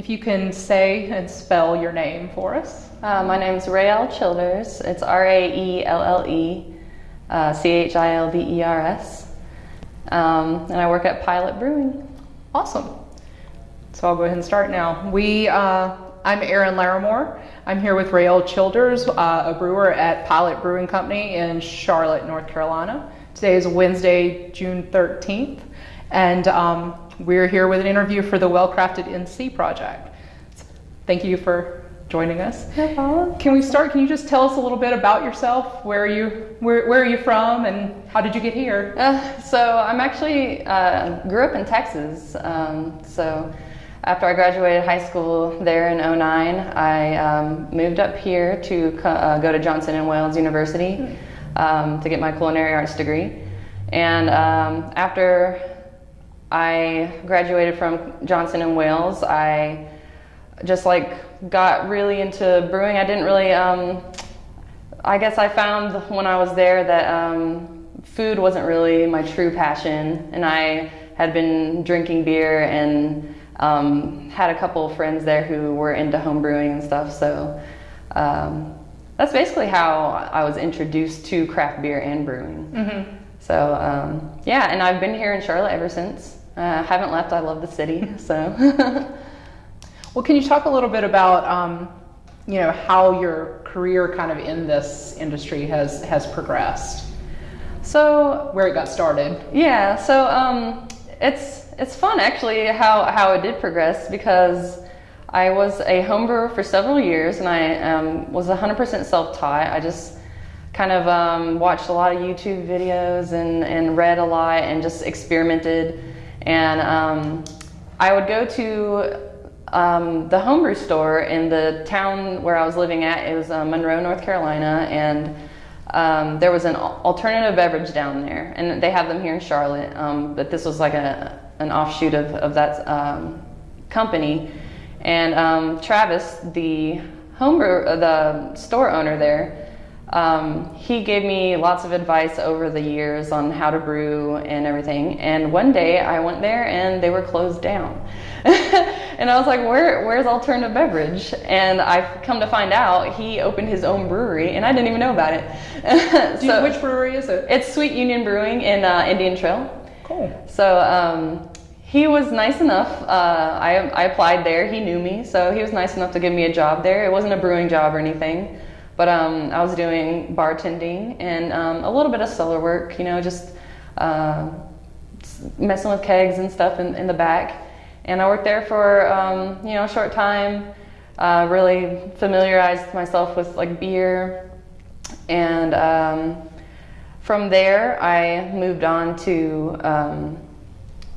if you can say and spell your name for us. Uh, my name is Raelle Childers. It's R A E L L E uh, C H I L D E R S. Um, and I work at Pilot Brewing. Awesome. So I'll go ahead and start now. We, uh, I'm Erin Larimore. I'm here with Raelle Childers, uh, a brewer at Pilot Brewing Company in Charlotte, North Carolina. Today is Wednesday, June 13th, and um, we're here with an interview for the Well Crafted NC project. Thank you for joining us. No. Can we start? Can you just tell us a little bit about yourself? Where are you? Where, where are you from, and how did you get here? Uh, so I'm actually uh, grew up in Texas. Um, so after I graduated high school there in 09, I um, moved up here to uh, go to Johnson and Wales University um, to get my culinary arts degree. And um, after I graduated from Johnson and Wales, I just like got really into brewing. I didn't really. Um, I guess I found when I was there that um, food wasn't really my true passion, and I had been drinking beer and um, had a couple of friends there who were into home brewing and stuff. So um, that's basically how I was introduced to craft beer and brewing. Mm-hmm. So um, yeah, and I've been here in Charlotte ever since. Uh, haven't left. I love the city. So. Well, can you talk a little bit about, um, you know, how your career kind of in this industry has has progressed, so where it got started? Yeah, so um, it's it's fun actually how how it did progress because I was a home brewer for several years and I um, was 100% self-taught. I just kind of um, watched a lot of YouTube videos and, and read a lot and just experimented. And um, I would go to um, the homebrew store in the town where I was living at. It was uh, Monroe, North Carolina, and um, there was an alternative beverage down there, and they have them here in Charlotte. Um, but this was like a an offshoot of of that um, company. And um, Travis, the homebrew, uh, the store owner there, um, he gave me lots of advice over the years on how to brew and everything. And one day I went there and they were closed down. and I was like, Where, where's alternative beverage? And I've come to find out he opened his own brewery and I didn't even know about it. Do you, which brewery is it? It's Sweet Union Brewing in uh, Indian Trail. Cool. So um, he was nice enough. Uh, I, I applied there. He knew me, so he was nice enough to give me a job there. It wasn't a brewing job or anything, but um, I was doing bartending and um, a little bit of cellar work. You know, just uh, messing with kegs and stuff in, in the back. And I worked there for um, you know a short time. Uh, really familiarized myself with like beer, and um, from there I moved on to um,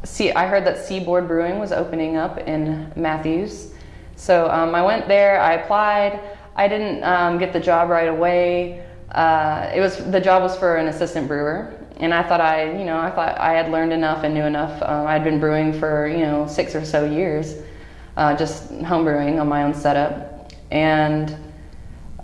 see, I heard that Seaboard Brewing was opening up in Matthews. So um, I went there, I applied. I didn't um, get the job right away. Uh, it was the job was for an assistant brewer, and I thought I, you know, I thought I had learned enough and knew enough. Um, I'd been brewing for you know six or so years, uh, just home brewing on my own setup, and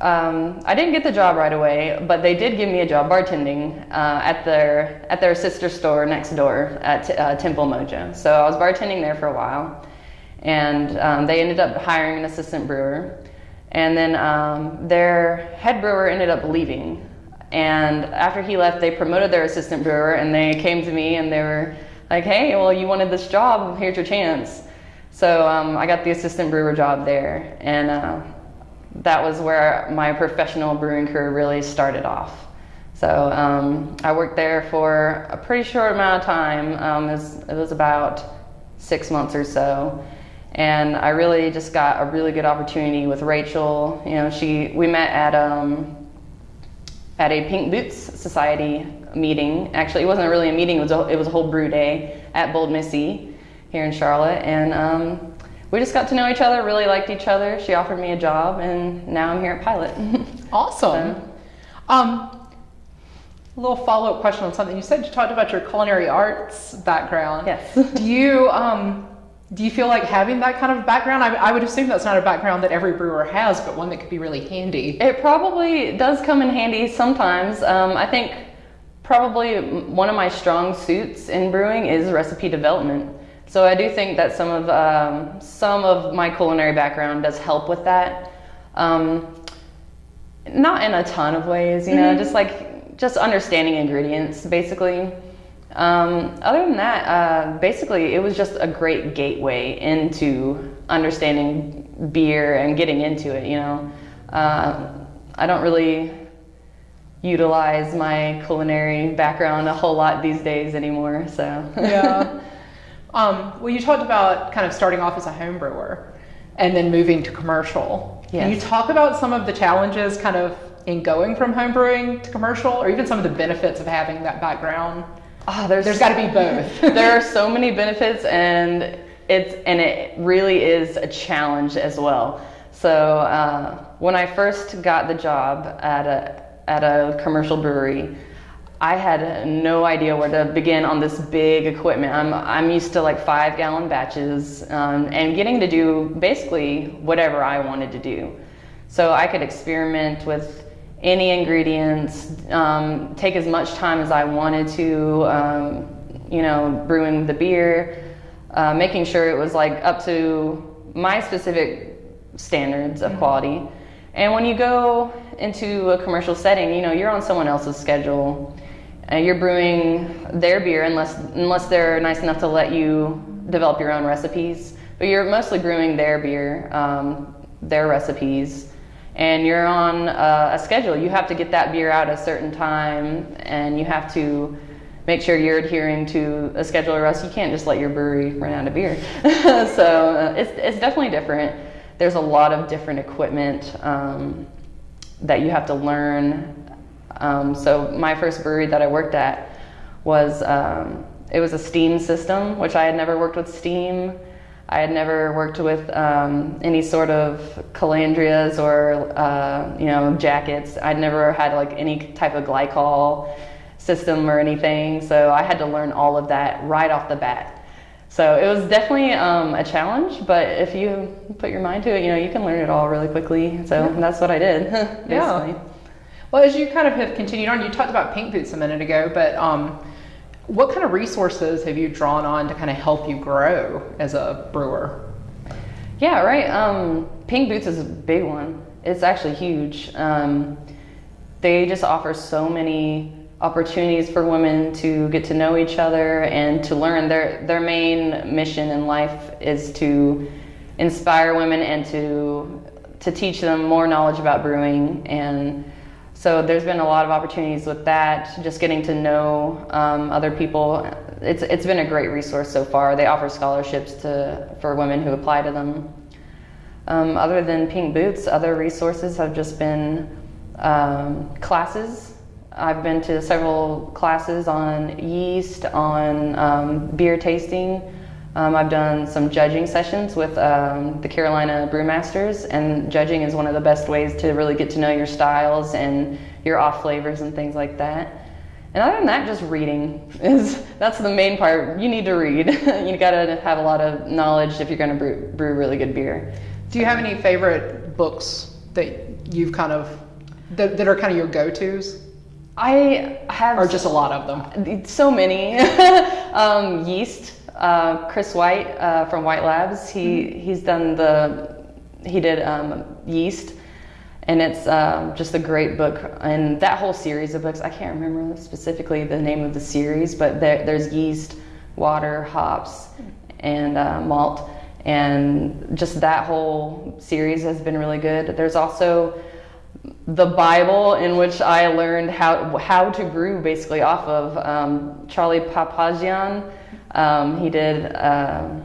um, I didn't get the job right away, but they did give me a job bartending uh, at their at their sister store next door at uh, Temple Mojo. So I was bartending there for a while, and um, they ended up hiring an assistant brewer, and then um, their head brewer ended up leaving. And after he left, they promoted their assistant brewer, and they came to me and they were like, "Hey, well, you wanted this job. Here's your chance." So um, I got the assistant brewer job there, and uh, that was where my professional brewing career really started off. So um, I worked there for a pretty short amount of time. Um, it, was, it, was, about six months or so, and I really just got a really good opportunity with Rachel. You know, she we met at um, at a Pink Boots Society meeting. Actually, it wasn't really a meeting; it was a, it was a whole brew day at Bold Missy here in Charlotte, and um, we just got to know each other, really liked each other. She offered me a job, and now I'm here at Pilot. awesome. So. Um, a little follow up question on something you said. You talked about your culinary arts background. Yes. do you um, do you feel like having that kind of background? I, I, would assume that's not a background that every brewer has, but one that could be really handy. It probably does come in handy sometimes. Um, I think probably one of my strong suits in brewing is recipe development. So I do think that some of um, some of my culinary background does help with that. Um, not in a ton of ways, you know, just like just understanding ingredients, basically. Um, other than that, uh, basically, it was just a great gateway into understanding beer and getting into it. You know, uh, I don't really utilize my culinary background a whole lot these days anymore. So Yeah. um, well, you talked about kind of starting off as a home brewer and then moving to commercial. Can you talk about some of the challenges kind of in going from home brewing to commercial or even some of the benefits of having that background? Ah, there's There's got to be both. there are so many benefits and it's and it really is a challenge as well. So uh, when i first got the job at a at a commercial brewery i had no idea where to begin on this big equipment. I'm, I'm used to like five gallon batches um, and getting to do basically whatever i wanted to do. So I could experiment with any ingredients, um, take as much time as I wanted to, um, you know, brewing the beer, uh, making sure it was like up to my specific standards of quality. And when you go into a commercial setting, you know, you're on someone else's schedule. Uh, you're brewing their beer unless unless they're nice enough to let you develop your own recipes. But you're mostly brewing their beer, um, their recipes, and you're on uh, a schedule. You have to get that beer out a certain time, and you have to make sure you're adhering to a schedule, or else you can't just let your brewery run out of beer. so uh, it's it's definitely different. There's a lot of different equipment um, that you have to learn. Um, so my first brewery that I worked at was um, it was a steam system, which I had never worked with steam. I had never worked with um, any sort of calandrias or uh, you know jackets. I'd never had like any type of glycol system or anything, so I had to learn all of that right off the bat. So it was definitely um, a challenge, but if you put your mind to it, you know you can learn it all really quickly. So that's what I did. basically. Yeah. Well, as you kind of have continued on, you talked about Pink Boots a minute ago, but um, what kind of resources have you drawn on to kind of help you grow as a brewer? Yeah, right. Um, Pink Boots is a big one. It's actually huge. Um, they just offer so many opportunities for women to get to know each other and to learn. Their their main mission in life is to inspire women and to to teach them more knowledge about brewing and so there's been a lot of opportunities with that just getting to know um, other people. It's, it's been a great resource so far. They offer scholarships to for women who apply to them. Um, other than pink boots other resources have just been um, classes. I've been to several classes on yeast on um, beer tasting um, I've done some judging sessions with um, the Carolina Brewmasters, and judging is one of the best ways to really get to know your styles and your off flavors and things like that. And other than that, just reading is that's the main part. You need to read. you got to have a lot of knowledge if you're going to brew, brew really good beer. Do you have any favorite books that you've kind of that, that are kind of your go-tos, I have or just a lot of them? so many. um, yeast. Uh, Chris White uh, from White Labs. He he's done the he did um, yeast, and it's um, just a great book. And that whole series of books, I can't remember specifically the name of the series, but there, there's yeast, water, hops, and uh, malt, and just that whole series has been really good. There's also the Bible in which I learned how how to brew basically off of um, Charlie Papazian. Um, he did. Um,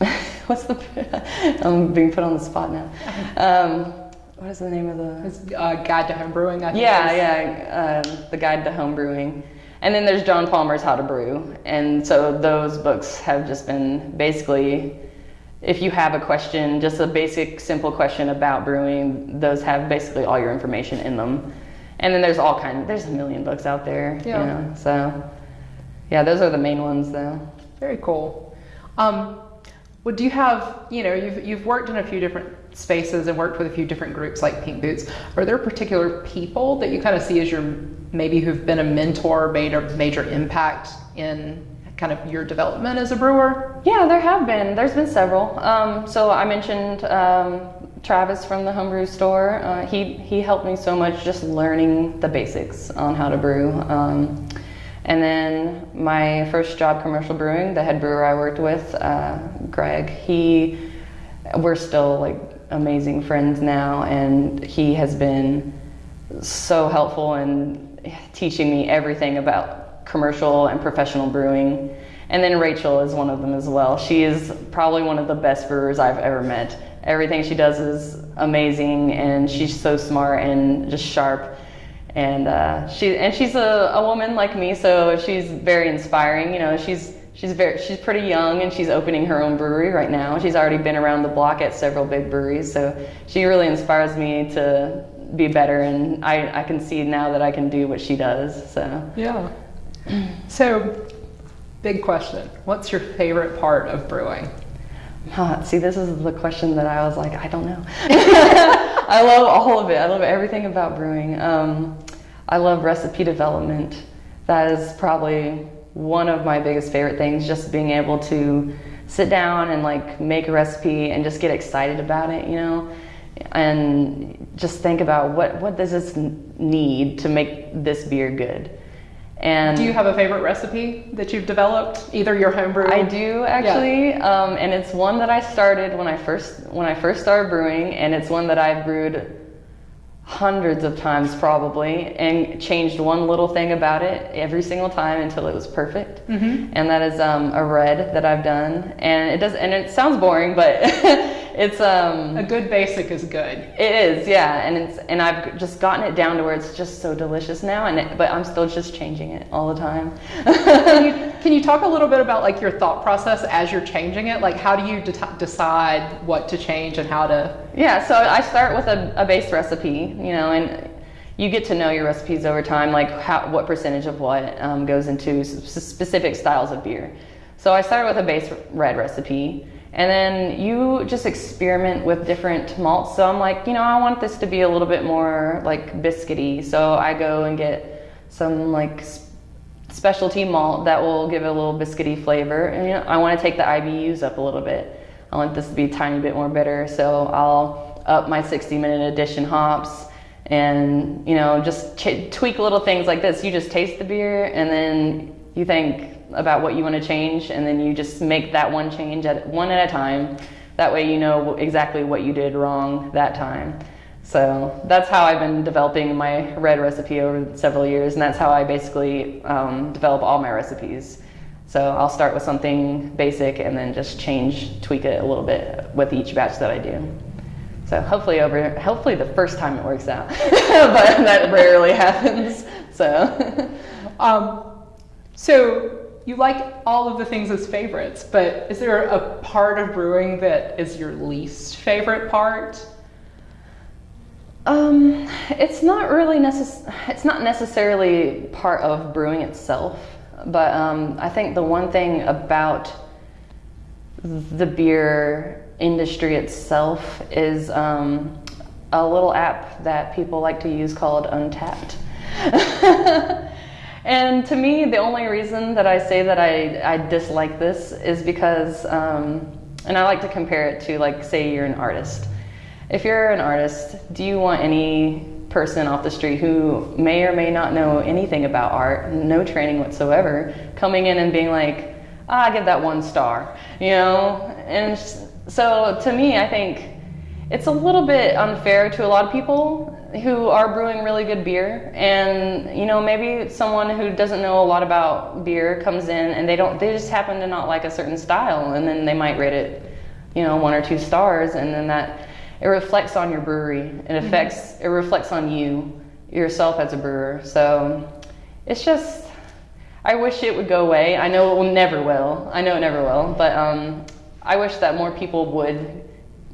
what's the? I'm being put on the spot now. Um, what is the name of the? It's uh, Guide to Home Brewing. I think Yeah, yeah, um, the Guide to Home Brewing. And then there's John Palmer's How to Brew. And so those books have just been basically, if you have a question, just a basic, simple question about brewing, those have basically all your information in them. And then there's all kind. There's a million books out there. Yeah. You know, so yeah, those are the main ones though. Very cool. Um, well, do you have, you know, you've, you've worked in a few different spaces and worked with a few different groups like Pink Boots. Are there particular people that you kind of see as your, maybe who've been a mentor, made a major impact in kind of your development as a brewer? Yeah, there have been. There's been several. Um, so I mentioned um, Travis from the homebrew store. Uh, he he helped me so much just learning the basics on how to brew. Um, and then my first job, commercial brewing, the head brewer I worked with, uh, Greg. He, we're still like amazing friends now, and he has been so helpful in teaching me everything about commercial and professional brewing. And then Rachel is one of them as well. She is probably one of the best brewers I've ever met. Everything she does is amazing, and she's so smart and just sharp. And uh, she and she's a, a woman like me, so she's very inspiring. You know, she's she's very she's pretty young, and she's opening her own brewery right now. She's already been around the block at several big breweries, so she really inspires me to be better. And I, I can see now that I can do what she does. So Yeah. So, big question. What's your favorite part of brewing? Huh, see, this is the question that I was like, I don't know. I love all of it. I love everything about brewing. Um, I love recipe development. That is probably one of my biggest favorite things. Just being able to sit down and like make a recipe and just get excited about it, you know, and just think about what what does this need to make this beer good. And Do you have a favorite recipe that you've developed, either your homebrew? I do actually, um, and it's one that I started when I first when I first started brewing, and it's one that I've brewed hundreds of times probably, and changed one little thing about it every single time until it was perfect. Mm-hmm. And that is um, a red that I've done, and it does, and it sounds boring, but it's um, A good basic is good. it is, yeah, and it's and I've just gotten it down to where it's just so delicious now, and it, but I'm still just changing it all the time. Can you, can you talk a little bit about like your thought process as you're changing it? Like, how do you de- decide what to change and how to? Yeah, so I start with a, a base recipe, you know, and you get to know your recipes over time, like how, what percentage of what um, goes into specific styles of beer. So I started with a base red recipe, and then you just experiment with different malts. So I'm like, you know, I want this to be a little bit more like biscuity. So I go and get some like specialty malt that will give it a little biscuity flavor. And you know, I want to take the IBUs up a little bit. I want this to be a tiny bit more bitter, so I'll up my 60 minute addition hops and you know just tweak little things like this. You just taste the beer and then you think about what you want to change and then you just make that one change at one at a time. That way you know exactly what you did wrong that time. So that's how I've been developing my red recipe over several years, and that's how I basically um, develop all my recipes. So I'll start with something basic and then just change, tweak it a little bit with each batch that I do. So hopefully over, hopefully the first time it works out, but that rarely happens. So Um, so you like all of the things as favorites, but is there a part of brewing that is your least favorite part? Um, it's not really necess- It's not necessarily part of brewing itself, but um, I think the one thing about the beer industry itself is um, a little app that people like to use called Untappd. and to me, the only reason that I say that I, I dislike this is because, um, and I like to compare it to, like, say you're an artist. If you're an artist, do you want any person off the street who may or may not know anything about art, no training whatsoever, coming in and being like, ah, I give that one star, you know? And so to me, I think it's a little bit unfair to a lot of people who are brewing really good beer. And you know maybe someone who doesn't know a lot about beer comes in and they don't they just happen to not like a certain style. And then they might rate it you know one or two stars. And then that it reflects on your brewery. It affects it reflects on you yourself as a brewer. So it's just i wish it would go away. I know it will never will. I know it never will. But um, i wish that more people would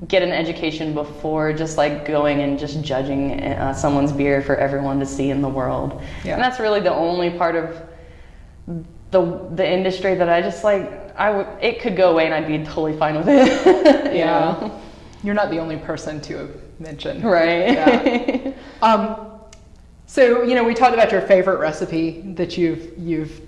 get an education before just like going and just judging uh, someone's beer for everyone to see in the world Yeah. and that's really the only part of the the industry that I just like I would it could go away and I'd be totally fine with it. Yeah. know? You're not the only person to have mentioned. Right. Yeah. Um, so you know, we talked about your favorite recipe that you've you've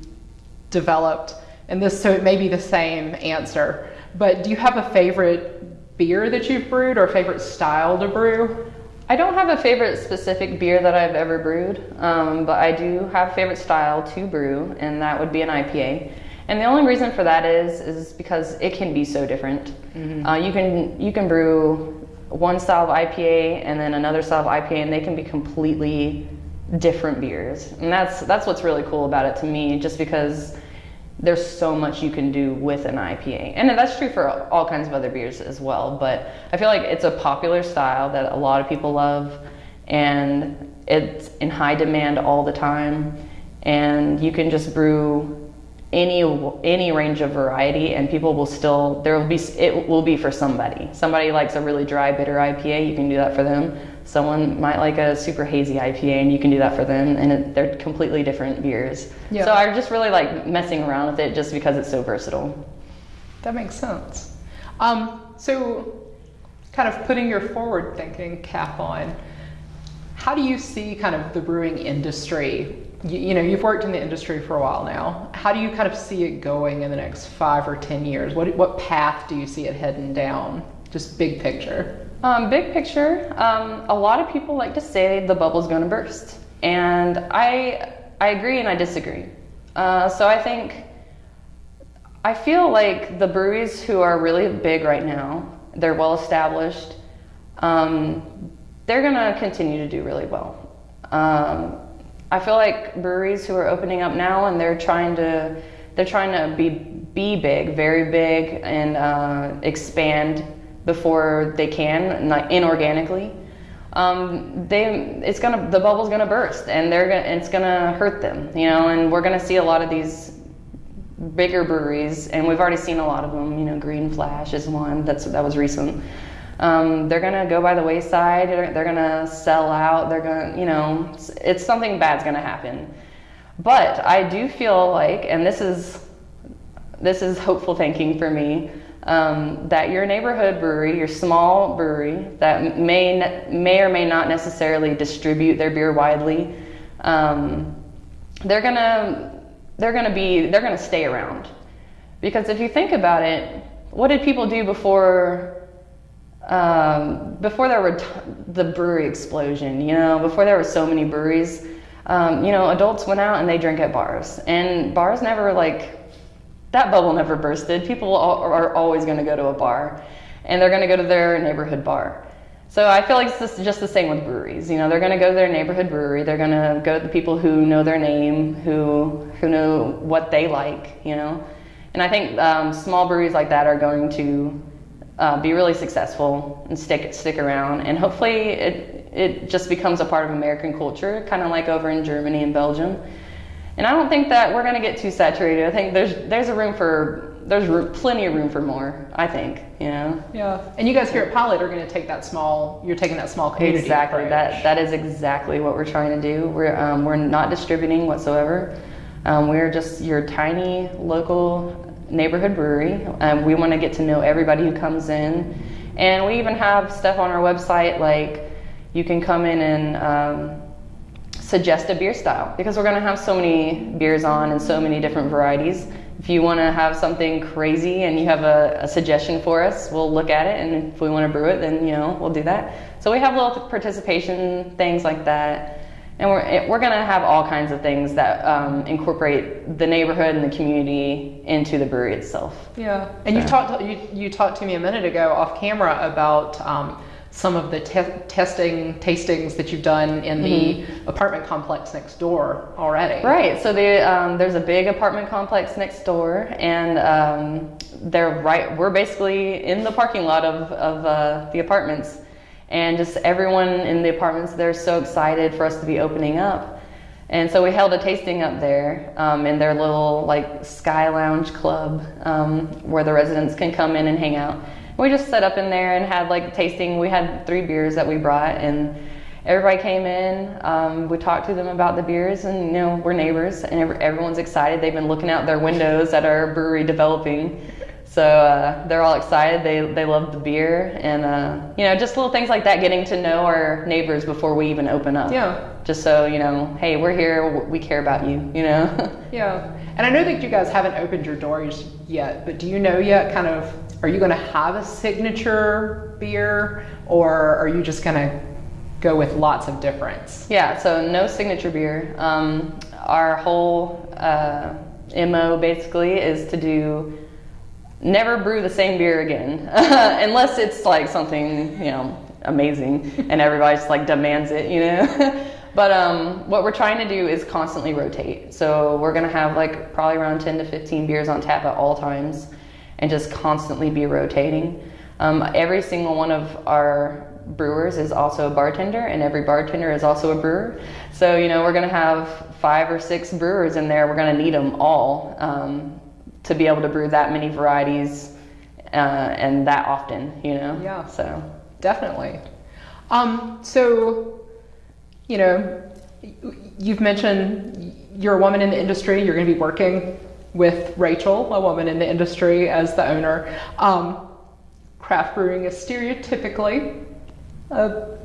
developed. and this so it may be the same answer, but do you have a favorite beer that you've brewed or favorite style to brew? I don't have a favorite specific beer that I've ever brewed, um, but I do have favorite style to brew, and that would be an IPA. And the only reason for that is is because it can be so different. Uh, you can you can brew one style of IPA and then another style of IPA, and they can be completely different beers. And that's that's what's really cool about it to me, just because there's so much you can do with an IPA. And that's true for all kinds of other beers as well. But I feel like it's a popular style that a lot of people love and it's in high demand all the time. And you can just brew any any range of variety and people will still there will be it will be for somebody somebody likes a really dry bitter ipa you can do that for them someone might like a super hazy ipa and you can do that for them and it, they're completely different beers Yeah. so i just really like messing around with it just because it's so versatile That makes sense. Um, so, kind of putting your forward thinking cap on, how do you see kind of the brewing industry? You, you know, you've worked in the industry for a while now. How do you kind of see it going in the next five or ten years? What what path do you see it heading down? Just big picture. Um, big picture, um, a lot of people like to say the bubble's going to burst, and I I agree and I disagree. Uh, so I think I feel like the breweries who are really big right now, they're well established. Um, they're going to continue to do really well. Um, I feel like breweries who are opening up now and they're trying to they're trying to be be big, very big, and uh, expand before they can, inorganically. Um, they it's gonna the bubble's gonna burst, and they're gonna it's gonna hurt them, you know. And we're gonna see a lot of these bigger breweries, and we've already seen a lot of them. You know, Green Flash is one that's that was recent. Um, they're gonna go by the wayside. They're, they're gonna sell out. They're gonna, you know, it's, it's something bad's gonna happen. But I do feel like, and this is this is hopeful thinking for me, um, that your neighborhood brewery, your small brewery that may may or may not necessarily distribute their beer widely, um, they're gonna they're gonna be they're gonna stay around because if you think about it, what did people do before? Um, before there were the brewery explosion, you know, before there were so many breweries, um, you know, adults went out and they drank at bars, and bars never like that bubble never bursted. People are always going to go to a bar, and they're going to go to their neighborhood bar. So I feel like it's just- just the same with breweries. You know, they're going to go to their neighborhood brewery. They're going to go to the people who know their name, who who know what they like. You know, and I think um, small breweries like that are going to uh, be really successful and stick stick around. And hopefully, it it just becomes a part of American culture, kind of like over in Germany and Belgium. And I don't think that we're going to get too saturated. I think there's there's a room for there's room, plenty of room for more. I think you know Yeah. And you guys here at Pilot are going to take that small. You're taking that small community. exactly approach. that that is exactly what we're trying to do. We're um, we're not distributing whatsoever. Um, we're just your tiny local neighborhood brewery. Um, we want to get to know everybody who comes in, and we even have stuff on our website like you can come in and um, suggest a beer style because we're going to have so many beers on and so many different varieties. If you want to have something crazy and you have a, a suggestion for us, we'll look at it, and if we want to brew it, then you know we'll do that. So we have little participation things like that, and we're we're going to have all kinds of things that um, incorporate the neighborhood and the community into the brewery itself. Yeah, and you talked you, you talked to me a minute ago off camera about um, some of the te- testing tastings that you've done in the apartment complex next door already. Right. So the, um, there's a big apartment complex next door, and um, they're right. We're basically in the parking lot of of uh, the apartments, and just everyone in the apartments they're so excited for us to be opening up. And so we held a tasting up there um, in their little like sky lounge club um, where the residents can come in and hang out. We just set up in there and had like tasting. We had three beers that we brought, and everybody came in. Um, we talked to them about the beers, and you know we're neighbors, and ev- everyone's excited. They've been looking out their windows at our brewery developing, so uh, they're all excited. They they love the beer, and uh, you know just little things like that, getting to know our neighbors before we even open up. Yeah. Just so you know, hey, we're here. We care about you. You know. Yeah, And I know that you guys haven't opened your doors yet, but do you know yet kind of are you going to have a signature beer or are you just going to go with lots of difference? Yeah, so no signature beer. Um, our whole uh, MO basically is to do never brew the same beer again unless it's like something, you know, amazing and everybody just like demands it, you know. but um, what we're trying to do is constantly rotate. So we're gonna have like probably around 10 to 15 beers on tap at all times and just constantly be rotating. Um, every single one of our brewers is also a bartender and every bartender is also a brewer. So, you know, we're gonna have five or six brewers in there. We're gonna need them all um, to be able to brew that many varieties uh, and that often, you know? Yeah. So. Definitely. Um, so, you know, you've mentioned you're a woman in the industry. You're going to be working with Rachel, a woman in the industry, as the owner. Um, craft brewing is stereotypically a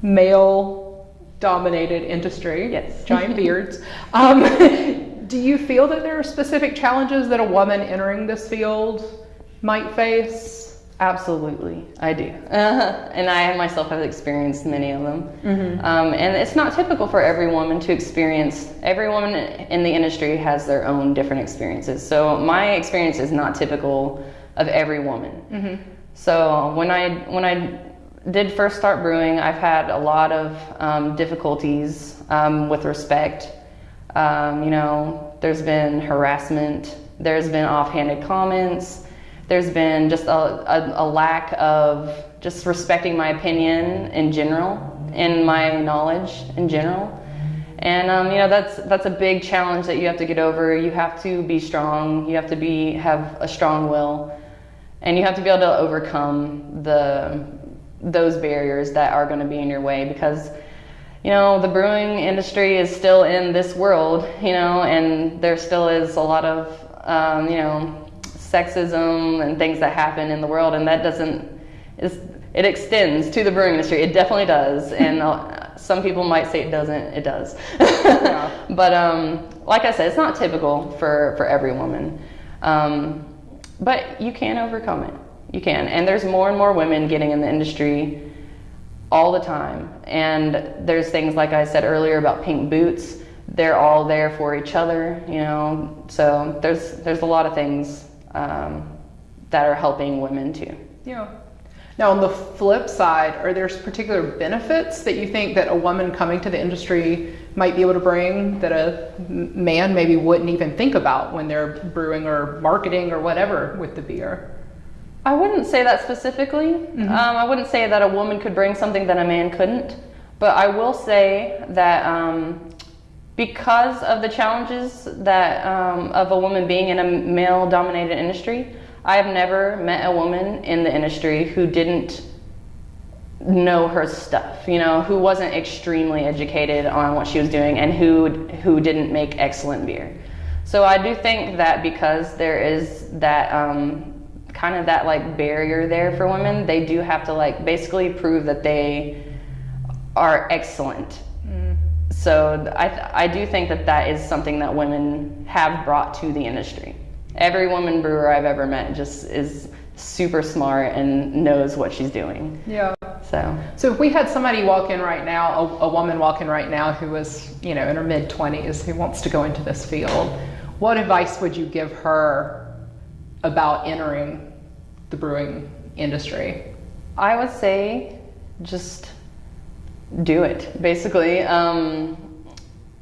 male dominated industry. Yes. Giant beards. Um, do you feel that there are specific challenges that a woman entering this field might face? Absolutely, I do. Uh, and I myself have experienced many of them. Mm-hmm. Um, and it's not typical for every woman to experience, every woman in the industry has their own different experiences. So my experience is not typical of every woman. Mm-hmm. So when I, when I did first start brewing, I've had a lot of um, difficulties um, with respect. Um, you know, there's been harassment, there's been offhanded comments there's been just a, a, a, lack of just respecting my opinion in general and my knowledge in general. And um, you know that's that's a big challenge that you have to get over. You have to be strong. You have to be have a strong will, and you have to be able to overcome the those barriers that are going to be in your way because you know the brewing industry is still in this world you know and there still is a lot of um, you know sexism and things that happen in the world, and that doesn't it extends to the brewing industry. It definitely does, and uh, some people might say it doesn't. It does, yeah. but um, like I said, it's not typical for for every woman. Um, but you can overcome it. You can, and there's more and more women getting in the industry all the time. And there's things like I said earlier about pink boots. They're all there for each other, you know. So there's there's a lot of things um, that are helping women too. Yeah. Now, on the flip side, are there particular benefits that you think that a woman coming to the industry might be able to bring that a man maybe wouldn't even think about when they're brewing or marketing or whatever with the beer? I wouldn't say that specifically. Mm-hmm. Um, I wouldn't say that a woman could bring something that a man couldn't. But I will say that um, because of the challenges that um, of a woman being in a male dominated industry i have never met a woman in the industry who didn't know her stuff you know who wasn't extremely educated on what she was doing and who who didn't make excellent beer. So i do think that because there is that um, kind of that like barrier there for women they do have to like basically prove that they are excellent so I, I do think that that is something that women have brought to the industry. Every woman brewer I've ever met just is super smart and knows what she's doing. Yeah. So. So if we had somebody walk in right now, a, a woman walk in right now who was, you know, in her mid twenties who wants to go into this field, what advice would you give her about entering the brewing industry? I would say just do it basically. Um,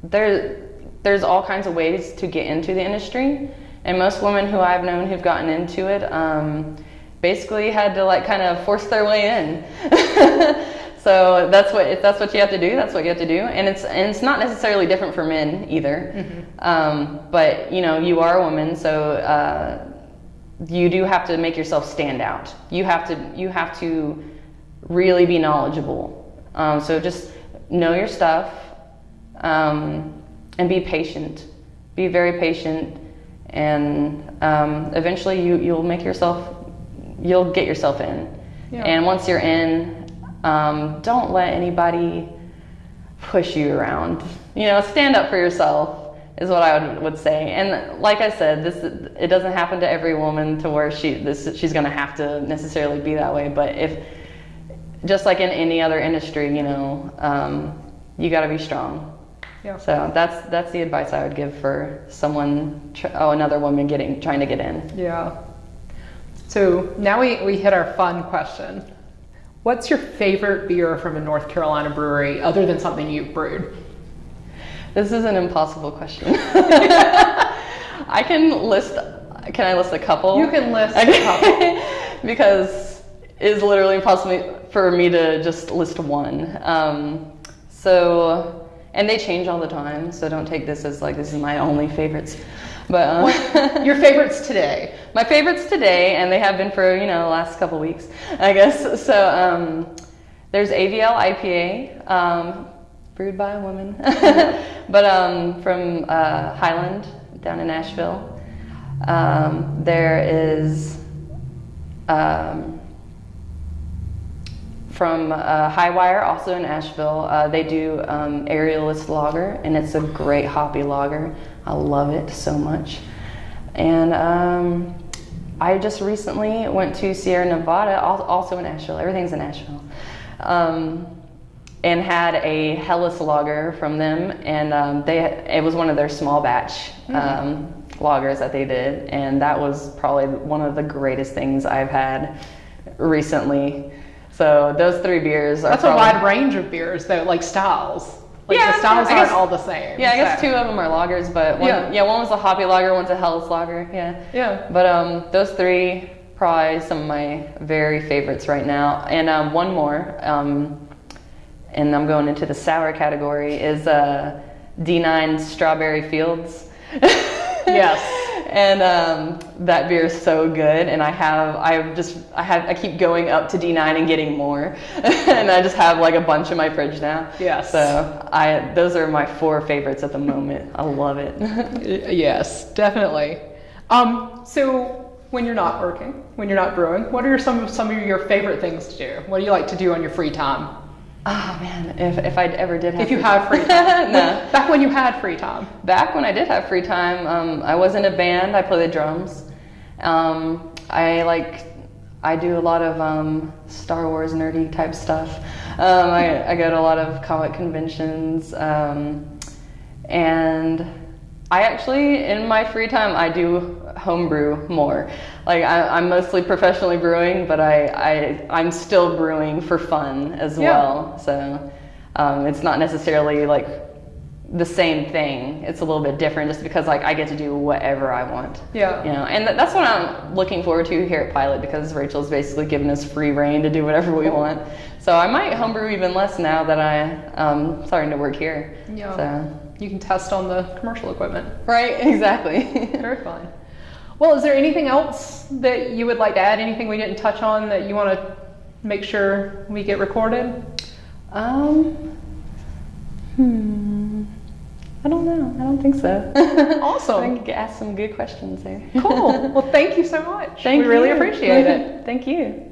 there there's all kinds of ways to get into the industry and most women who i've known who've gotten into it um, basically had to like kind of force their way in. So that's what if that's what you have to do that's what you have to do. And it's and it's not necessarily different for men either. Mm-hmm. um, but you know you are a woman so uh, you do have to make yourself stand out. You have to you have to really be knowledgeable um, so just know your stuff um, and be patient. Be very patient, and um, eventually you you'll make yourself you'll get yourself in. Yeah. And once you're in, um, don't let anybody push you around. You know, stand up for yourself is what I would, would say. And like I said, this it doesn't happen to every woman to where she this she's going to have to necessarily be that way. But if just like in any other industry, you know, um, you got to be strong. Yeah. So that's that's the advice I would give for someone, tr- oh, another woman getting trying to get in. Yeah. So now we, we hit our fun question. What's your favorite beer from a North Carolina brewery other than something you've brewed? This is an impossible question. I can list. Can I list a couple? You can list a couple. because it's literally impossible for me to just list one. Um, so, and they change all the time. So don't take this as like this is my only favorites. But um, Your favorites today? my favorites today, and they have been for you know the last couple weeks, I guess. So um, there's AVL IPA, um, brewed by a woman, but um, from uh, Highland down in Asheville. Um, there is um, from uh, Highwire, also in Asheville. Uh, they do um, Aerialist Lager, and it's a great hoppy lager. I love it so much. And um, I just recently went to Sierra Nevada, also in Asheville. Everything's in Asheville. Um, and had a Helles lager from them, and um, they it was one of their small batch um, lagers that they did, and that was probably one of the greatest things I've had recently. So those three beers are That's a wide range of beers, though, like styles. Like Yeah, the styles I aren't all the same. Yeah, I guess so- two of them are lagers, but one, Yeah. yeah. one was a hoppy lager, one's a Helles lager. Yeah. Yeah. But um, those three probably some of my very favorites right now, and um, one more, um, and I'm going into the sour category is uh, D9 Strawberry Fields. Yes. And um, that beer is so good, and I have I have just I have I keep going up to D9 and getting more, and I just have like a bunch in my fridge now. Yeah. So I those are my four favorites at the moment. I love it. Yes, definitely. Um, so when you're not working, when you're not brewing, what are some of some of your favorite things to do? What do you like to do on your free time? Oh man, if if I ever did have If you free have free time. no. Back when you had free time. Back when I did have free time, um, I was in a band. I play the drums. Um, I like, I do a lot of um, Star Wars nerdy type stuff. Um, I, I go to a lot of comic conventions, um, and I actually, in my free time, I do homebrew more. Like I, I'm mostly professionally brewing, but I, I I'm still brewing for fun as Yeah. well. So um, it's not necessarily like the same thing. It's a little bit different just because like I get to do whatever I want. Yeah. You know, and th- that's what I'm looking forward to here at Pilot because Rachel's basically given us free rein to do whatever we want. So I might homebrew even less now that I um starting to work here. Yeah. So You can test on the commercial equipment. right, exactly. Very fun. Well, is there anything else that you would like to add? Anything we didn't touch on that you want to make sure we get recorded? um. Hmm. I don't know. I don't think so. Awesome. I think you asked some good questions there. Cool. Well, thank you so much. Thank we really appreciate it. Thank you.